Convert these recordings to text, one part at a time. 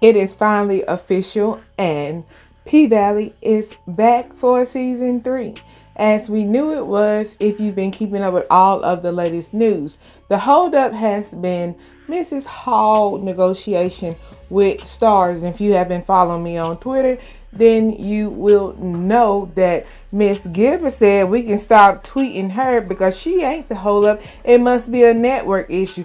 It is finally official, and P Valley is back for season three. As we knew it was, if you've been keeping up with all of the latest news, the holdup has been Mrs. Hall negotiation with Starz. If you have been following me on Twitter, then you will know that Miss Gibber said we can stop tweeting her because she ain't the holdup. It must be a network issue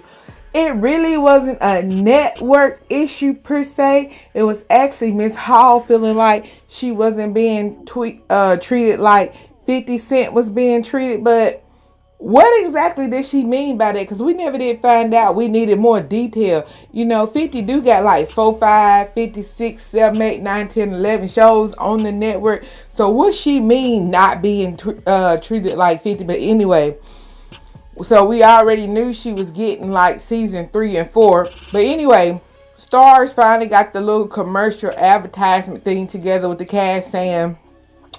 it really wasn't a network issue per se. It was actually Miss Hall feeling like she wasn't being tweet, uh, treated like 50 Cent was being treated. But what exactly did she mean by that? Because we never did find out. We needed more detail. You know, 50 do got like 4, 5, 56, 7, 8, 9, 10, 11 shows on the network. So what she mean not being uh, treated like 50? But anyway so we already knew she was getting like season three and four. But anyway, Starz finally got the little commercial advertisement thing together with the cast saying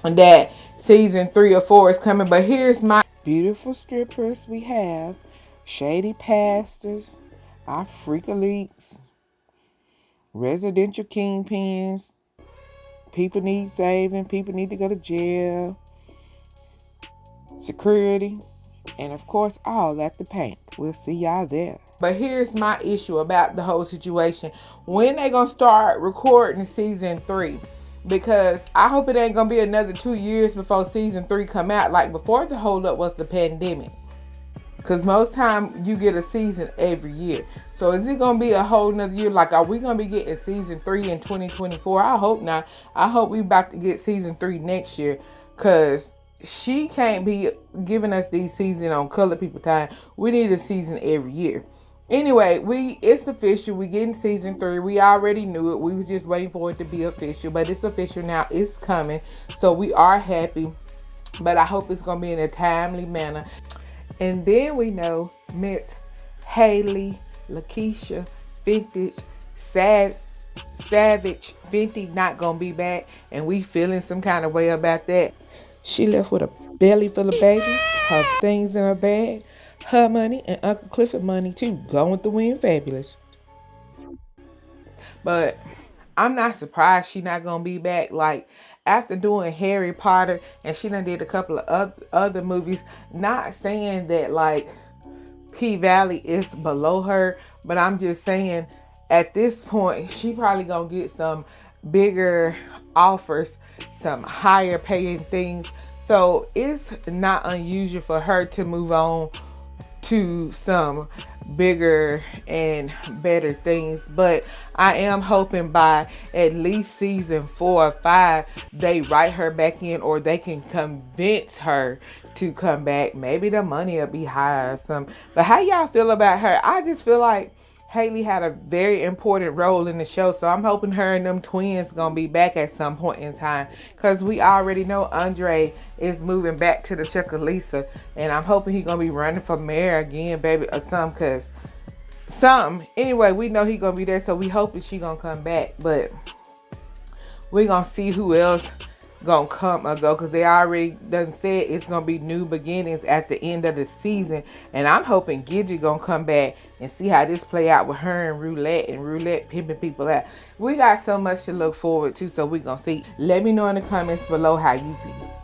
that season three or four is coming. But here's my beautiful strippers we have. Shady pastors, our freak elites, residential kingpins. People need saving. People need to go to jail. Security and of course all at the paint. We'll see y'all there. But here's my issue about the whole situation. When they gonna start recording season three? Because I hope it ain't gonna be another two years before season three come out. Like before the holdup was the pandemic. Cause most time you get a season every year. So is it gonna be a whole nother year? Like are we gonna be getting season three in 2024? I hope not. I hope we about to get season three next year. Cause she can't be giving us these seasons on color people time. We need a season every year. Anyway, we it's official. We getting season three. We already knew it. We was just waiting for it to be official, but it's official now. It's coming, so we are happy. But I hope it's gonna be in a timely manner. And then we know Miss Haley, Lakeisha, Vintage, Sav, Savage, Fenty not gonna be back, and we feeling some kind of way about that. She left with a belly full of babies, her things in her bag, her money, and Uncle Clifford money too. Going through wind fabulous. But I'm not surprised she not gonna be back. Like after doing Harry Potter, and she done did a couple of other movies. Not saying that like P Valley is below her, but I'm just saying at this point she probably gonna get some bigger offers some higher paying things. So it's not unusual for her to move on to some bigger and better things. But I am hoping by at least season four or five, they write her back in or they can convince her to come back. Maybe the money will be higher or something. But how y'all feel about her? I just feel like Hailee had a very important role in the show, so I'm hoping her and them twins gonna be back at some point in time. Cause we already know Andre is moving back to the Chucalissa, and I'm hoping he gonna be running for mayor again, baby, or something. Cause some anyway, we know he gonna be there, so we hoping she gonna come back. But we gonna see who else gonna come or go because they already done said it's gonna be new beginnings at the end of the season. And i'm hoping gidget gonna come back and see how this play out with her and roulette and roulette pimping people out. We got so much to look forward to so we gonna see. Let me know in the comments below how you feel